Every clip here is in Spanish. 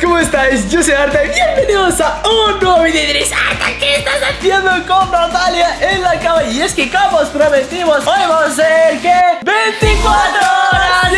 ¿cómo estáis? Yo soy Arta bienvenidos a un nuevo y diréis Arta, ¿qué estás haciendo con Natalia en la cama? Y es que como os prometimos, hoy vamos a ser que 24 horas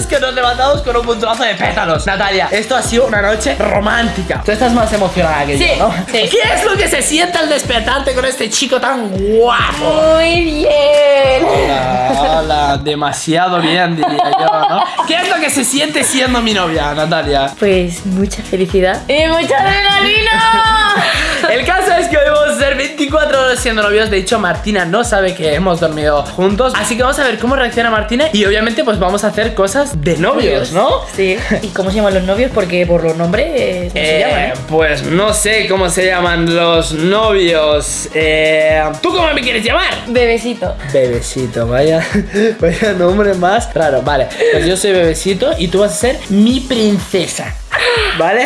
es que nos levantamos con un montonazo de pétalos Natalia, esto ha sido una noche romántica Tú estás más emocionada que Sí, yo, ¿no? sí. ¿Qué es lo que se siente al despertarte con este chico tan guapo? Muy bien. Hola, hola, demasiado bien diría yo, ¿no? ¿Qué es lo que se siente siendo mi novia, Natalia? Pues mucha felicidad. Y mucha adrenalina. El caso es que hoy vamos a ser 24 horas siendo novios De hecho, Martina no sabe que hemos dormido juntos Así que vamos a ver cómo reacciona Martina Y obviamente pues vamos a hacer cosas de novios, ¿no? Sí. ¿Y cómo se llaman los novios? Porque por los nombres, eh, ¿cómo se Eh, llaman? eh? Pues no sé cómo se llaman los novios eh, ¿Tú cómo me quieres llamar? Bebecito. Bebecito, vaya, vaya nombre más raro. Vale, pues yo soy bebecito y tú vas a ser mi princesa. ¿Vale?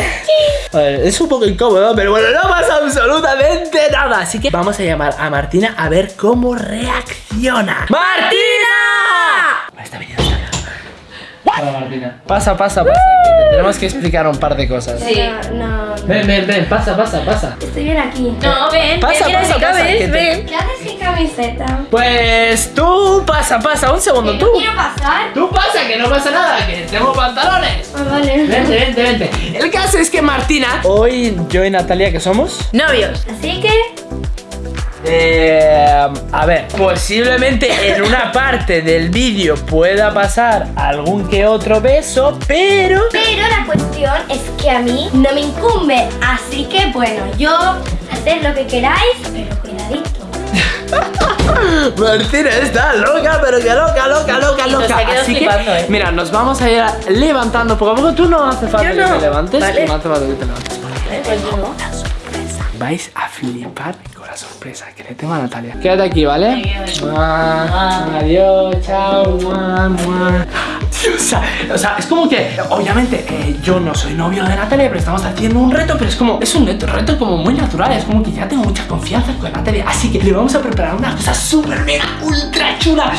Vale, es un poco incómodo, pero bueno, no pasa absolutamente nada. Así que vamos a llamar a Martina a ver cómo reacciona. ¡Martina! Está. Hola, Martina. Pasa, pasa, pasa. que te tenemos que explicar un par de cosas. Sí. No, no, Ven, ven, ven, pasa, pasa, pasa. estoy bien aquí. No, ven. Pasa, ven, pasa, pasa, que te- ven. ¿Qué haces sin camiseta? Pues tú pasa, pasa, un segundo, Que tú. no quiero pasar. Tú pasa, que no pasa nada, que tengo pantalones. Ah, vale. Vente, vente, vente. El caso es que Martina, hoy yo y Natalia, ¿qué somos? Novios. Así que, Eh, a ver, posiblemente en una parte del vídeo pueda pasar algún que otro beso, pero... pero la cuestión es que a mí no me incumbe. Así que, bueno, yo haced lo que queráis, pero cuidadito. Martina está loca, pero que loca, loca, loca, loca. Así que, ¿eh? mira, nos vamos a ir levantando poco a poco. Tú no hace falta Yo que te levantes, Vale. no hace falta que te levantes. Eh, pues no. Vais a flipar sorpresa que le tengo a Natalia. Quédate aquí, ¿vale? Adiós, chao. mua, mua. O, sea, o sea, es como que, obviamente, eh, yo no soy novio de Natalia, pero estamos haciendo un reto, pero es como, es un reto, reto como muy natural, es como que ya tengo mucha confianza con Natalia, así que le vamos a preparar una cosa súper mega ultra chula.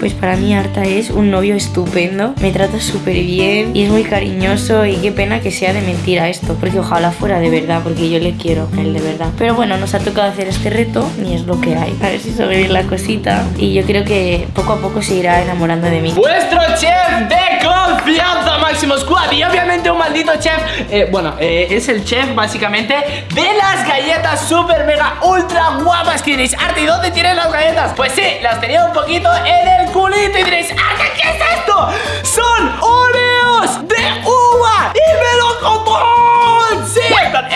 Pues para mí Arta es un novio estupendo, me trata súper bien y es muy cariñoso y qué pena que sea de mentira esto, porque ojalá fuera de verdad, porque yo le quiero a él de verdad. Pero bueno, nos ha tocado hacer este reto y es lo que hay. A ver si sobrevive la cosita y yo creo que poco a poco se irá enamorando de mí. Vuestro chef de confianza, Máximo Squad. Y obviamente un maldito chef. eh, bueno, eh, es el chef básicamente de las galletas super mega ultra guapas. Que diréis, Arte, ¿y dónde tienes las galletas? Pues sí, las tenía un poquito en el culito. Y diréis, Arte, ¿qué es esto? Son Oreos de uva y melocotón. Sí,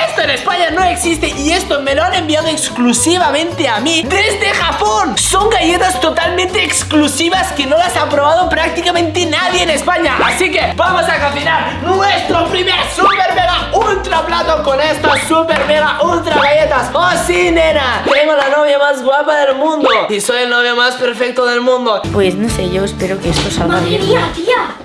esto en España no existe y esto me lo han enviado exclusivamente a mí desde Japón. Son galletas totalmente exclusivas que no las ha probado prácticamente nadie en España. Así que vamos a cocinar nuestro primer super mega ultra plato con estas super mega ultra galletas. ¡Oh sí, nena! Tengo la novia más guapa del mundo y soy el novio más perfecto del mundo. Pues no sé, yo espero que esto salga ¡Madre bien. mía, tía!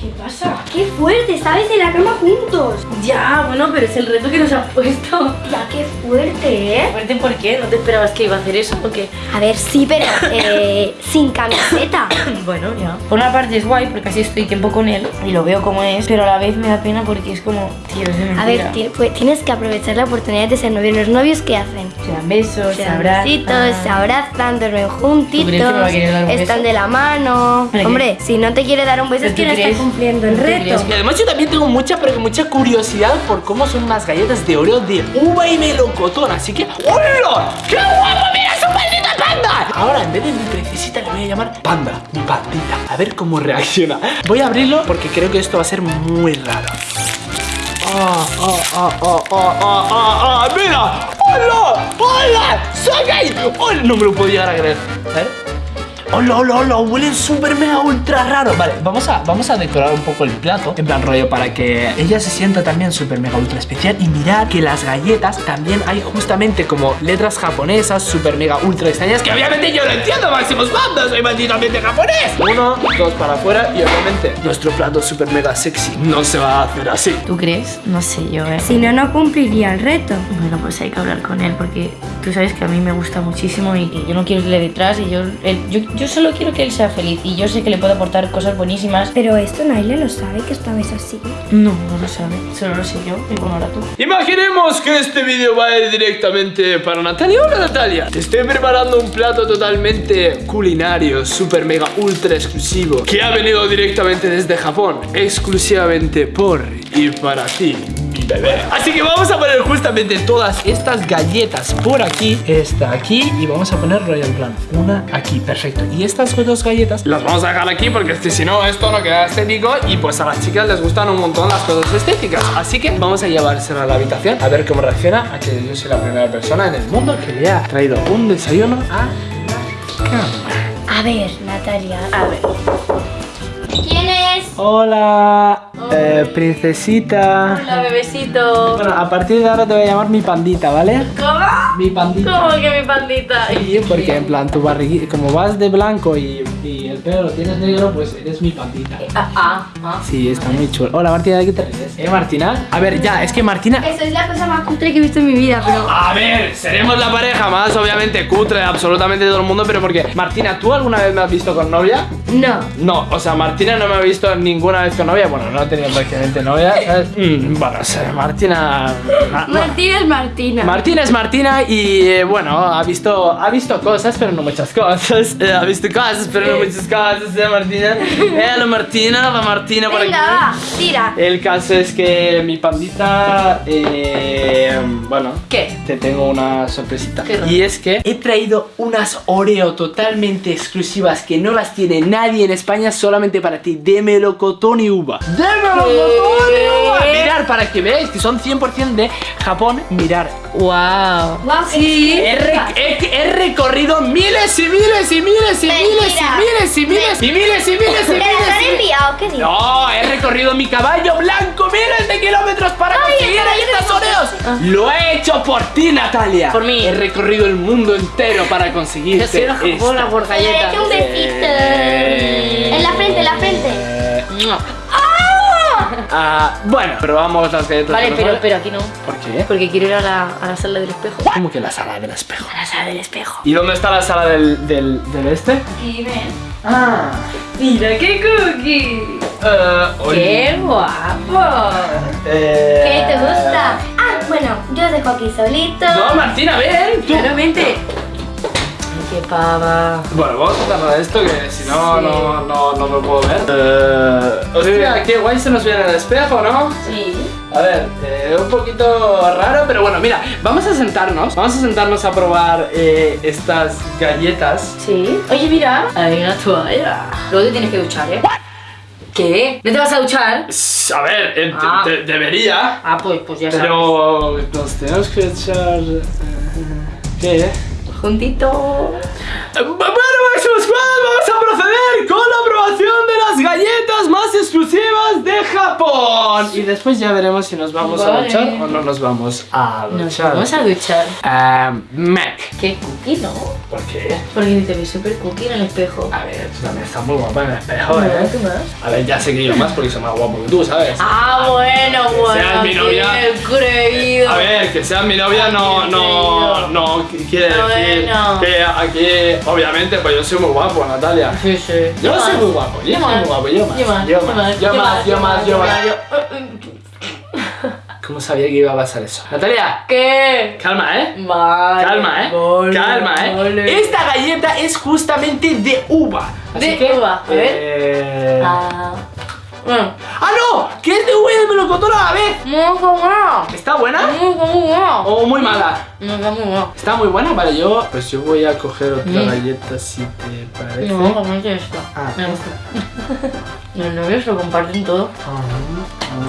¿Qué pasa? ¡Qué fuerte! ¿Sabes? En la cama juntos. Ya, bueno, pero es el reto que nos ha puesto. Ya, qué fuerte, ¿eh? Fuerte, ¿por qué? ¿No te esperabas que iba a hacer eso o qué? A ver, sí, pero eh, sin camiseta. Bueno, ya. Por una parte es guay porque así estoy tiempo con él y lo veo como es, pero a la vez me da pena porque es como, tío, es de. A ver, pues, tienes que aprovechar la oportunidad de ser novios. Los novios, ¿qué hacen? se dan besos, se, abrazan. besitos, se abrazan, duermen ¿Tú juntitos, están beso? de la mano. Hombre, si no te quiere dar un beso es ¿Tú que no está crees? cumpliendo el ¿Tú reto. Y además yo también tengo mucha, pero mucha curiosidad por cómo son unas galletas de Oreo de uva y melocotón. Así que, ¡hola! ¡Qué guapo! ¡Mira su maldita panda! Ahora, en vez de mi princesita, le voy a llamar panda, mi pandita. A ver cómo reacciona. Voy a abrirlo porque creo que esto va a ser muy raro. ¡Ah, ah, ah, ah, ah, ah, ah, ah! ¡Mira! ¡Hola! ¡Hola! ¡Soy ¡Oh! No me lo puedo llegar a creer. ¿Eh? ¡Hola, hola, hola! Huelen súper mega ultra raro. Vale, vamos a, vamos a decorar un poco el plato. En plan rollo para que ella se sienta también súper mega ultra especial. Y mirad que las galletas también hay justamente como letras japonesas súper mega ultra extrañas. Que obviamente yo no entiendo, máximos bandos. Soy malditamente japonés. Uno, dos para afuera. Y obviamente nuestro plato súper mega sexy no se va a hacer así. ¿Tú crees? No sé yo, ¿eh? Si no, no cumpliría el reto. Bueno, pues hay que hablar con él porque tú sabes que a mí me gusta muchísimo y que yo no quiero irle detrás y yo, él- yo, yo yo solo quiero que él sea feliz y yo sé que le puedo aportar cosas buenísimas. Pero esto Naila lo sabe que esta vez así. No, no lo sabe, solo lo sé yo y bueno, ahora tú. Imaginemos que este vídeo va a ir directamente para Natalia. Hola Natalia, te estoy preparando un plato totalmente culinario, super mega ultra exclusivo que ha venido directamente desde Japón, exclusivamente por y para ti. Mi Bebé. Así que vamos a poner justamente todas estas galletas por aquí, esta aquí y vamos a poner Royal Plan, una aquí, perfecto. Y estas dos galletas las vamos a dejar aquí porque si no esto no queda estético y pues a las chicas les gustan un montón las cosas estéticas. Así que vamos a llevársela a la habitación a ver cómo reacciona a que yo soy la primera persona en el mundo que le ha traído un desayuno a la cama. A ver, Natalia. A ver. ¿Quién es? Hola, eh, princesita. Hola, bebecito. Bueno, a partir de ahora te voy a llamar mi pandita, ¿vale? ¿Cómo? Mi pandita. ¿Cómo que mi pandita? Sí, porque en plan tu barriguita, como vas de blanco y, y el pelo lo tienes negro, pues eres mi pandita. Ah, ah, ah. Sí, está muy chulo. Hola Martina, ¿de qué te ríes? ¿Eh, Martina? A ver, ya, es que Martina... Eso es la cosa más cutre que he visto en mi vida, pero... A ver, seremos la pareja más obviamente cutre de absolutamente todo el mundo, pero porque Martina, ¿tú alguna vez me has visto con novia? No. No, o sea, Martina no me ha visto ninguna vez con novia. Bueno, no ha tenido prácticamente novia. ¿sabes? Mm, bueno, o sea, Martina. Ma- ma- Martina es Martina. Martina es Martina y eh, bueno, ha visto, ha visto cosas, pero no muchas cosas. Eh, ha visto cosas, pero no muchas cosas, ¿eh, Martina? Eh, la Martina, la Martina por aquí. Venga, tira. El caso es que mi pandita, eh, bueno, ¿Qué? te tengo una sorpresita. Y es que he traído unas Oreo totalmente exclusivas que no las tiene nadie en España, solamente para ti, de melocotón y uva. ¡De uva! ¿Qué? Mirar, para que veáis que son 100% de Japón, mirar. Wow. Guau, Sí. He, he- he recorrido miles y miles y miles y miles y miles y miles y miles y miles y ¿Te las miles han enviado? ¿Qué dices? no, he recorrido mi caballo blanco miles de kilómetros para conseguir el caballo estas de Oreos. Lo he hecho por ti, Natalia. Por mí. He recorrido el mundo entero para conseguirte. Yo soy una por hecho un besito. Eh. En la frente, en la frente. Ah, bueno, probamos las galletas. Vale, pero, aquí no. ¿Por qué? Porque quiero ir a la, a la sala del espejo. ¿Cómo que la sala del espejo? A la sala del espejo. ¿Y dónde está la sala del, del, del este? Aquí ven. Ah. Mira qué cookie. Eh, Qué guapo. eh, ¿Qué te gusta? Ah, bueno, yo os dejo aquí solito. No, Martina, ven. Tú. Ay, qué pava. Bueno, vamos a quitarnos esto que si no, Sí. no, no, no me puedo ver. Eh, hostia, qué guay se nos viene en el espejo, ¿no? Sí. A ver, eh, un poquito raro, pero bueno, mira, vamos a sentarnos. Vamos a sentarnos a probar eh, estas galletas. Sí. Oye, mira. Hay una toalla. Luego te tienes que duchar, ¿eh? ¿Qué? ¿No te vas a duchar? A ver, eh, Ah. de- debería, Ah, pues, pues ya sabes. pero nos tenemos que echar... ¿Qué? Juntito. Eh, Bueno, Maximus Squad, vamos a proceder con la aprobación de las galletas más exclusivas de Japón. Y después ya veremos si nos vamos a duchar o no nos vamos a Nos duchar. vamos a duchar. Ah, Mac. ¿Qué cookie, no? ¿Por qué? Porque te ves súper cookie en el espejo. A ver, tú también estás muy guapa en el espejo, No, ¿eh? ¿tú más? A ver, ya sé que yo más porque soy más guapo que tú, ¿sabes? Ah, bueno, bueno. seas mi novia. creído. A ver, que seas mi novia no, no, no quiere decir Bueno. que aquí, obviamente, pues yo soy muy guapo, Natalia. Sí, sí. Yo soy muy guapo, yo soy muy guapo, yo más, Yo más, yo más, yo más, yo más, yo más. ¿Cómo sabía que iba a pasar eso? Natalia, ¿Qué? calma, ¿eh? Vale. Calma, ¿eh? vale, Calma, ¿eh? vale. Esta galleta es justamente de uva. Así De que, uva, a ver. eh, Ah. Bueno. ¡Ah, no! ¡Que es de y de melocotón a la vez! Muy bueno. ¿Está buena? Muy bueno. ¿O muy mala? No, está muy bueno. ¿Está muy buena? Vale, yo... Pues yo voy a coger otra Mm. galleta si te parece. No, comete esto. Ah, Me gusta. Los novios lo comparten todo.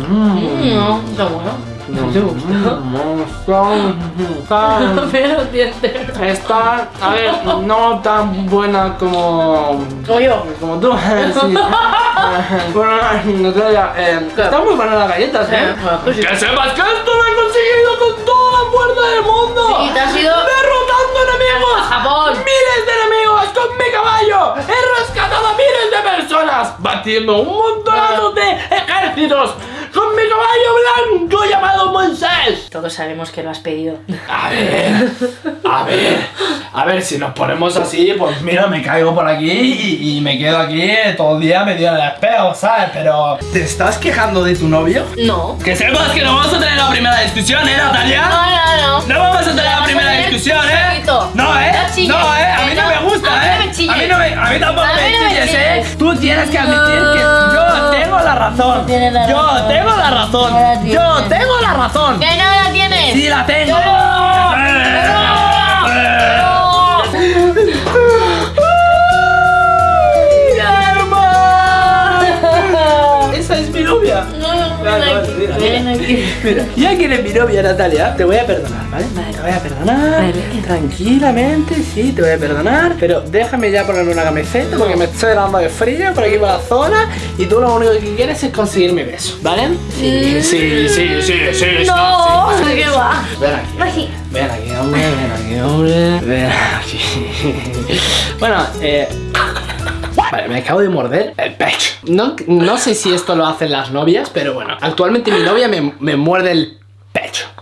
Mm. No, está bueno. No te. Está, Pero dientes. está, a ver, no tan buena como, Como yo. como tú. Sí. Bueno, Natalia, eh, ¿Qué? están muy buenas las galletas, ¿eh? Eh, pues. Que sepas que esto lo he conseguido con toda la fuerza del mundo. Sí, te has ido- derrotando enemigos. A Japón. Miles de enemigos con mi caballo. He rescatado a miles de personas, batiendo un montonazo de ejércitos con mi caballo blanco llamado Moisés. Todos sabemos que lo has pedido. A ver, a ver, a ver, si nos ponemos así, pues mira, me caigo por aquí y, y me quedo aquí todo el día medio de espejo, ¿sabes? Pero, ¿te estás quejando de tu novio? No. Que sepas que no vamos a tener la primera discusión, ¿eh, Natalia? No, no, no. No vamos a tener la primera discusión, ¿eh? No, ¿eh? No No, ¿eh? A mí no no. me gusta, ¿eh? no. A mí, no me, a mí tampoco A me mí no me chilles, ¿eh? chilles. Tú tienes que admitir que yo tengo la razón. tienes la Yo razón. tengo la razón. No la tienes. Yo tengo la razón. ¿Que no la tienes? Sí, la tengo. Mira, ya que eres mi novia, Natalia, te voy a perdonar, ¿vale? Te voy a perdonar. Vale. Tranquilamente, sí, te voy a perdonar. Pero déjame ya ponerme una camiseta porque me estoy dando de frío por aquí por la zona. Y tú lo único que quieres es conseguir mi beso, ¿vale? Sí, sí, sí, sí, sí. sí, No, ¿qué va? Ven aquí. Ven aquí, hombre, ven aquí, hombre. Ven aquí. Bueno, eh. Vale, me acabo de morder el pecho. No, no sé si esto lo hacen las novias, pero bueno. Actualmente mi novia me, me muerde el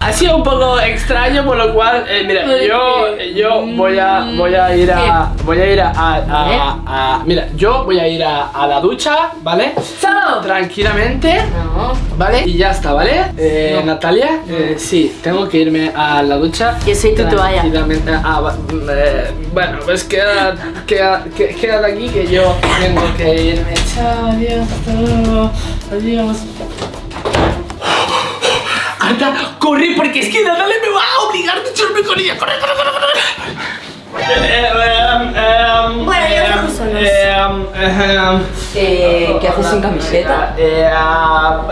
Ha sido un poco extraño, por lo cual, eh, mira, ¿Por yo, yo voy a, voy a ir a, voy a ir a, a- a- a- mira, yo voy a ir a, a la ducha, ¿vale? Chao. Tranquilamente. ¿Vale? Y ya está, ¿vale? Eh, Natalia, eh, sí, tengo que irme a la ducha. Yo soy tu toalla. Tranquilamente. Ah, va- mm, eh, bueno, pues queda, queda, que- quédate aquí que yo tengo que irme. Chao, adiós, hasta luego. Adiós. Arta, corre porque es que Natalia me va a obligar a echarme con ella. Corre, corre, corre, corre. Bueno, ya os em, dejo solos. em, em, Eh, ¿Qué haces sin camiseta? eh,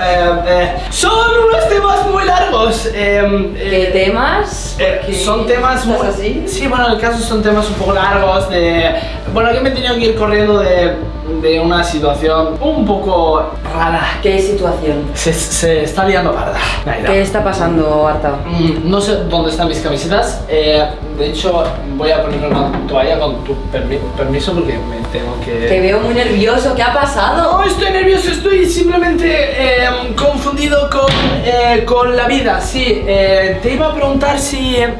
eh, eh, son unos temas muy largos. eh, ¿Qué temas? eh, son temas ¿estás muy. así? Sí, bueno, en el caso son temas un poco largos. De. Bueno, que me he tenido que ir corriendo de, de una situación un poco rara. ¿Qué situación? Se, se está liando parda. ¿Qué está pasando, Arta? Mm, No sé dónde están mis camisetas. eh, de hecho, voy a poner una toalla con tu permi- permiso porque me tengo que. Te veo muy nervioso, ¿qué ha pasado? No estoy nervioso, estoy simplemente eh, confundido con, eh, con la vida. Sí, eh, te iba a preguntar si. eh,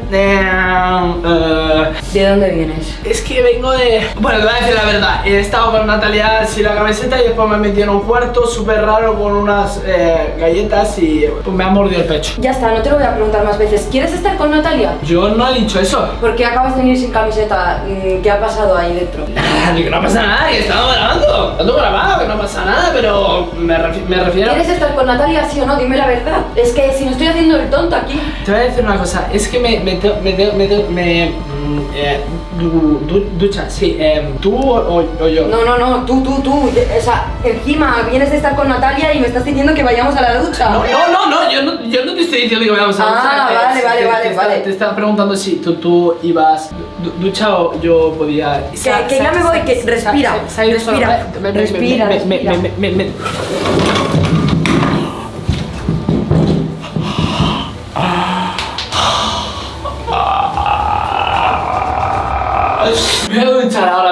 ¿De dónde vienes? es que vengo de. Bueno, te voy a decir la verdad. He estado con Natalia sin la camiseta y después me metí en un cuarto súper raro con unas eh, galletas y pues, me ha mordido el pecho. Ya está, no te lo voy a preguntar más veces. ¿Quieres estar con Natalia? Yo no he dicho eso. ¿Por qué acabas de venir sin camiseta? Mm, ¿Qué ha pasado ahí dentro? Nada, que no pasa nada, que estamos grabando. Estamos grabado, que no pasa nada, pero me, refi- me refiero. ¿Quieres estar con Natalia, sí o no? Dime la verdad. Es que si no estoy haciendo el tonto aquí. Te voy a decir una cosa, es que me, me, me, me, eh, du- du- ducha, sí, eh, tú o, o yo. No, no, no, tú, tú, tú. O sea, encima vienes de estar con Natalia y me estás diciendo que vayamos a la ducha. No, no, no, no, yo no, yo no te estoy diciendo que vayamos a Ah, duchar, eh, vale, vale, te- vale, te, vale. Te, te estaba preguntando si tú, tú ibas du- ducha o yo podía. Que- que ya me voy, que respira, respira, respira, respira.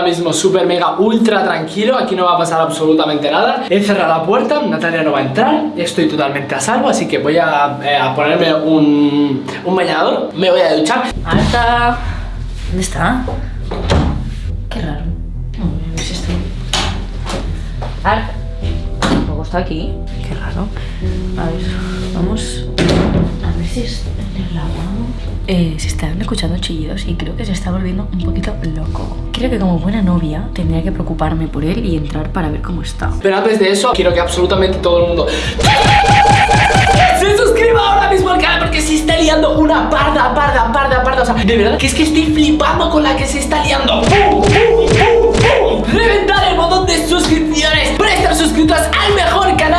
Mismo súper mega ultra tranquilo Aquí no va a pasar absolutamente nada He cerrado la puerta, Natalia no va a entrar Estoy totalmente a salvo Así que voy a, eh, a ponerme un, un bañador Me voy a duchar Marta. ¿Dónde está? Qué raro. No, si está. Arta. Tampoco está aquí. Qué raro. A ver, vamos a ver si lavabo. Eh, se están escuchando chillidos y creo que se está volviendo un poquito loco. Creo que como buena novia tendría que preocuparme por él y entrar para ver cómo está. Pero antes de eso, quiero que absolutamente todo el mundo se suscriba ahora mismo al canal porque se está liando una parda, parda, parda, parda. O sea, de verdad que es que estoy flipando con la que se está liando. Reventar el botón de suscripciones para estar suscritos al mejor canal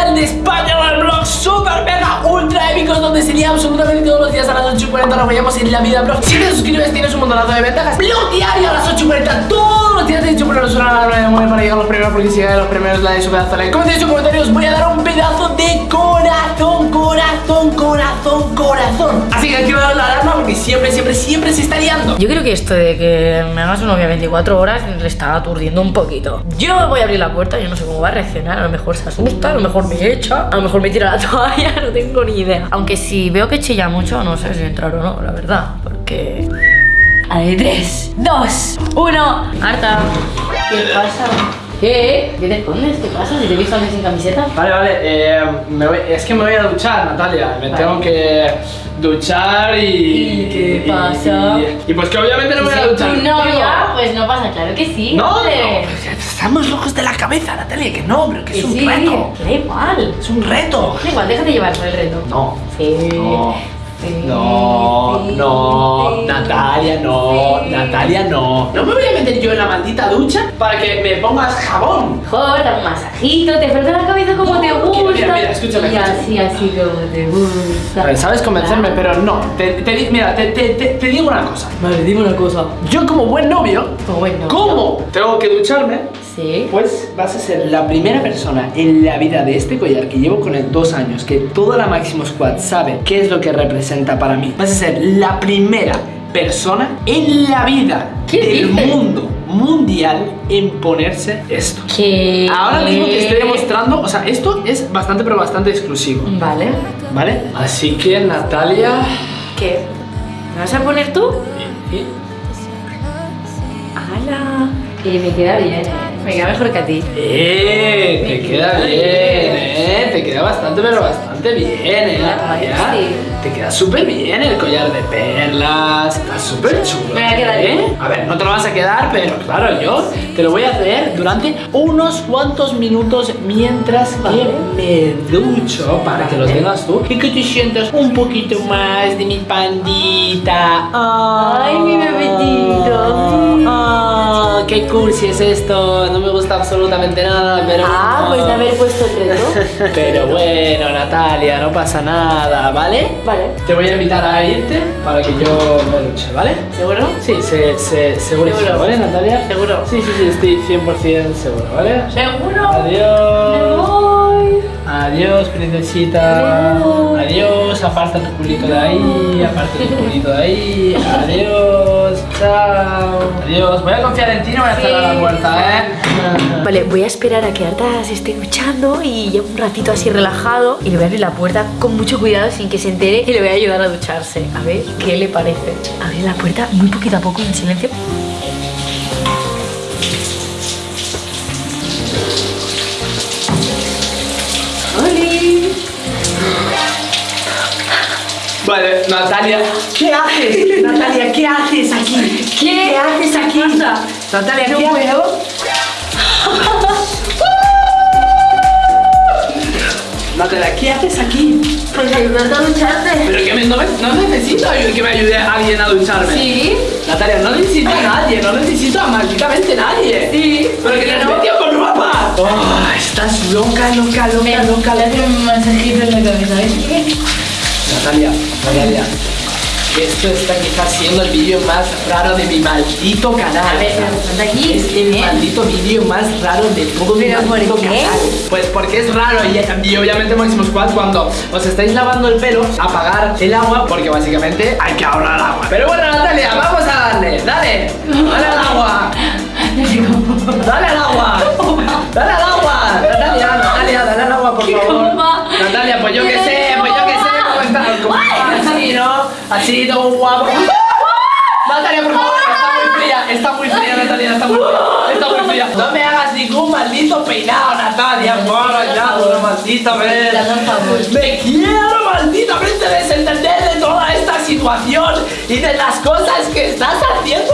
absolutamente todos los días a las 8.40 nos vayamos en la vida, bro. Si te suscribes tienes un montonazo de ventajas. Blog diario a las 8.40 todos los días de hecho, suena la hora de mover para llegar a los primeros porque si llegan los primeros de su pedazo de like. Como te he dicho en comentarios voy a dar un pedazo de corazón, corazón corazón, corazón. Así que dar la alarma porque siempre, siempre, siempre se está liando. Yo creo que esto de que me hagas un novia 24 horas le está aturdiendo un poquito. Yo voy a abrir la puerta, yo no sé cómo va a reaccionar. A lo mejor se asusta, a lo mejor me echa, a lo mejor me tira la toalla, no tengo ni idea. Aunque si veo que chilla mucho, no sé si entrar o no, la verdad. Porque. A ver, 3, 2, 1. Harta. ¿Qué pasa? ¿Qué? ¿Qué te escondes? ¿Qué pasa? Si te he visto antes sin camiseta. Vale, vale, eh, me voy- es que me voy a duchar, Natalia. Me Vale. tengo que duchar y. ¿Y qué pasa? Y, y pues que obviamente no me voy a duchar. tu novia, pues no pasa, claro que sí. No, no, hombre. estamos locos de la cabeza, Natalia, que no, pero que es un reto. Da igual. Es un reto. Da igual, déjate llevar por el reto. No. Sí. No. No, no. Natalia, no. Natalia, no. No me voy a meter yo en la maldita ducha para que me pongas jabón. Da un masajito, te frota la cabeza como te gusta. mira, mira, escúchame, Y así, así como te gusta. A ver, sabes convencerme, pero no. Te, te di- mira, te, te- te- te digo una cosa. Vale, dime una cosa. Yo como buen novio, Como buen novio. ¿cómo tengo que ducharme? Sí. Pues vas a ser la primera persona en la vida de este collar que llevo con él dos años, que toda la Máximo Squad sabe qué es lo que representa para mí. Vas a ser la primera persona en la vida ¿Qué del mundo mundial en ponerse esto. Ahora mismo te estoy demostrando, o sea, esto es bastante pero bastante exclusivo, Vale. ¿vale? Así que Natalia... ¿Qué? ¿Me vas a poner tú? ¿y- y- ¡Hala! Y me queda bien. Me queda mejor que a ti. Eh, te queda bien. eh, te queda bastante, pero bastante bien, eh, sí. Te queda súper bien el collar de perlas, está súper chulo. Me a quedar ¿eh? bien. A ver, no te lo vas a quedar, pero claro, yo te lo voy a hacer durante unos cuantos minutos mientras Vale. que me ducho para que lo tengas tú y que te sientas un poquito más de mi pandita. Ay, mi bebecito. Ah, qué cursi es esto, no me gusta absolutamente nada, pero. Ah, pues de haber puesto el reto. Pero bueno, Natalia, no pasa nada, ¿vale? Vale. Te voy a invitar a irte para que yo me duche, ¿vale? ¿Seguro? Sí, se, se, seguro, Seguro. ¿vale, Natalia? Seguro. Sí, sí, sí, estoy 100% seguro, ¿vale? ¿Seguro? Adiós. Adiós, princesita. Adiós. Adiós, aparta tu culito de ahí, aparta tu culito de ahí. Adiós, chao. Adiós, voy a confiar en ti, no voy a cerrar la puerta, ¿eh? Vale, voy a esperar a que Arta se esté duchando y lleve un ratito así relajado y le voy a abrir la puerta con mucho cuidado sin que se entere y le voy a ayudar a ducharse. A ver qué le parece. Abrir la puerta muy poquito a poco en silencio. Vale, Natalia, ¿qué haces? Natalia, ¿qué haces aquí? ¿Qué? haces aquí? Natalia, No ¿qué puedo. Natalia, ¿qué haces aquí? Pues ayudarte a ducharte. Pero que me- no, me- no necesito que me ayude a alguien a ducharme. Sí. Natalia, no necesito a nadie, no necesito a malditamente nadie. Sí. Pero que te has metido con ropa. Oh, estás loca, loca, loca, loca, Le un masajito en la cabeza. ¿ves? Natalia, Natalia. Esto está quizás siendo el vídeo más raro de mi maldito canal. A ver, aquí. Es el ¿eh? maldito vídeo más raro de todo mi ¿Pero por maldito qué? canal. Pues porque es raro y, y obviamente Máximo Squad cuando os estáis lavando el pelo, apagar el agua porque básicamente hay que ahorrar agua. Pero bueno, Natalia, vamos a darle, dale, dale al agua. Dale al agua. Dale al agua. Natalia, Natalia, dale al agua, por ¿Qué favor. Natalia, pues yo qué sé, pues yo qué sé cómo está. como Así, ¿no? Así, todo guapo. Natalia, por favor, está muy fría, está muy fría, Natalia, está muy fría, está muy fría. No me hagas ningún maldito peinado, Natalia, por allá, una maldita vez. Me quiero, maldita vez, debes entender de toda esta situación y de las cosas que estás haciendo.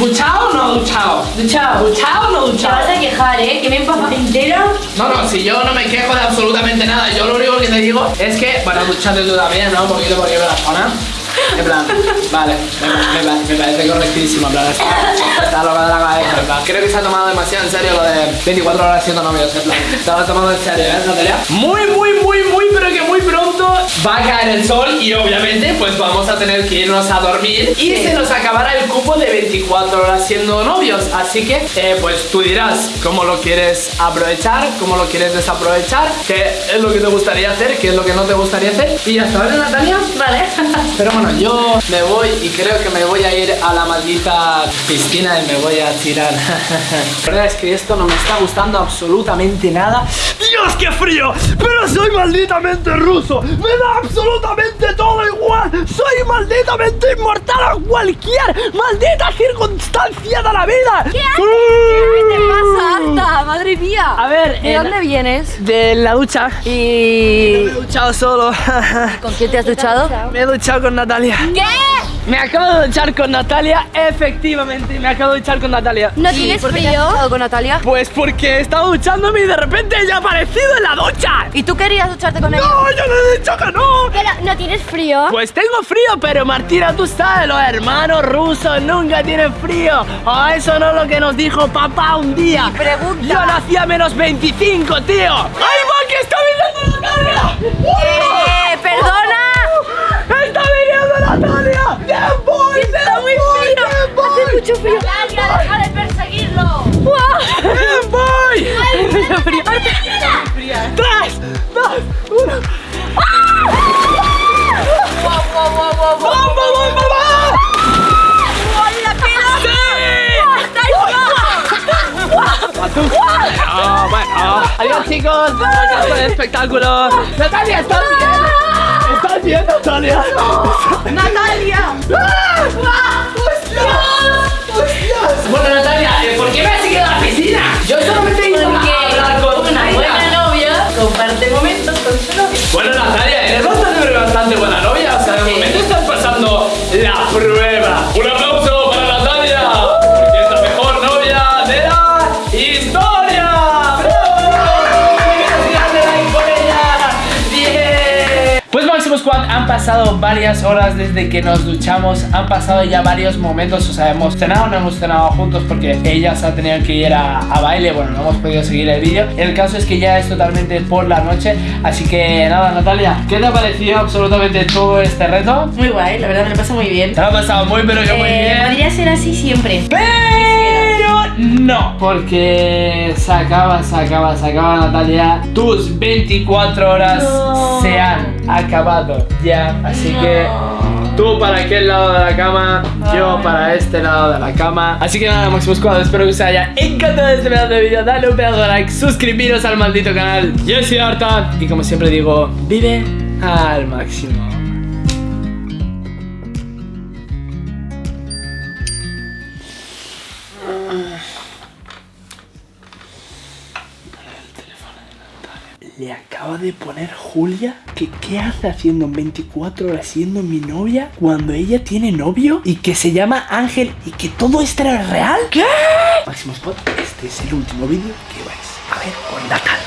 ¿Duchado o no duchado? Duchado. ¿Duchado o no Te duchado? vas a quejar, ¿eh? Que me empapa entera. No, no, si yo no me quejo de absolutamente nada, yo lo único que te digo es que, bueno, duchate tú también, ¿no? Un poquito porque veo la zona. En plan, vale, me, me- me- me parece correctísimo. En plan, está, está loca de la cabeza. En plan, creo que se ha tomado demasiado en serio lo de 24 horas siendo novios. En plan, se lo ha tomado en serio, ¿eh, Natalia? Muy, muy, va a caer el sol y obviamente pues vamos a tener que irnos a dormir y se nos acabará el cupo de 24 horas siendo novios. Así que, eh, pues tú dirás cómo lo quieres aprovechar, cómo lo quieres desaprovechar, qué es lo que te gustaría hacer, qué es lo que no te gustaría hacer. Y está, ¿vale, Natalia? Vale. Pero bueno, yo me voy y creo que me voy a ir a la maldita piscina y me voy a tirar. La verdad es que esto no me está gustando absolutamente nada. ¡Dios, qué frío! Pero soy malditamente ruso. Me da absolutamente todo igual. Soy malditamente inmortal a cualquier maldita circunstancia de la vida. ¿Qué ¿Qué te pasa, Alta? Madre mía. A ver, ¿de dónde vienes? De la ducha. ¿Y Me he duchado solo. con quién te has duchado? Me he duchado con Natalia. ¿Qué? Me acabo de duchar con Natalia, efectivamente, me acabo de duchar con Natalia. ¿No ¿Y tienes por frío? duchado con Natalia? Pues porque estaba duchándome y de repente ella ha aparecido en la ducha. ¿Y tú querías ducharte con ella? No, yo no he dicho que no. Pero, ¿no tienes frío? Pues tengo frío, pero Martina, tú sabes, los hermanos rusos nunca tienen frío. O eso no es lo que nos dijo papá un día. pregunta. Yo nací a menos 25, tío. ¡Ay, va, que está viniendo Natalia! ¡Eh, perdona! ¡Bien voy! ¡Está muy frío! Hace mucho frío. Deja de perseguirlo. ¡Bien voy! ¡Tres! ¡Dos! ¡Uno! ¡Vamos, vamos, vamos! ¡Sí! Ah, bueno. Adiós chicos, gracias por el espectáculo. Natalia, ¿estás bien? ¿Estás bien, Natalia? ¡Natalia! Bueno, Natalia, eh, ¿por qué me has seguido a la piscina? Yo solamente he ido a hablar con una buena novia comparte momentos con su novio. Bueno, Natalia, eres bastante, pero bastante buena novia. O sea, de momento estás pasando la prueba. Un aplauso para Natalia, pasado varias horas desde que nos duchamos, han pasado ya varios momentos, o sea, hemos cenado, no hemos cenado juntos porque ella se ha tenido que ir a, a baile, bueno, no hemos podido seguir el vídeo. El caso es que ya es totalmente por la noche, así que nada, Natalia, ¿qué te ha parecido absolutamente todo este reto? Muy guay, la verdad me lo paso muy bien. Te lo ha pasado muy, pero que muy Eh, bien. podría ser así siempre. No, porque se acaba, se acaba, se acaba Natalia. Tus 24 horas No. se han acabado ya. Así que tú para aquel lado de la cama, yo para este lado de la cama. Así que nada, Máximo Squad, espero que os haya encantado este pedazo de vídeo. Dale un pedazo de like, suscribiros al maldito canal. Yo soy Arta y como siempre digo, vive al máximo. De poner Julia que qué hace haciendo en 24 horas siendo mi novia cuando ella tiene novio y que se llama Ángel y que todo esto era real. ¿Qué? Máximo Spot, este es el último vídeo que vais a ver con Natalia.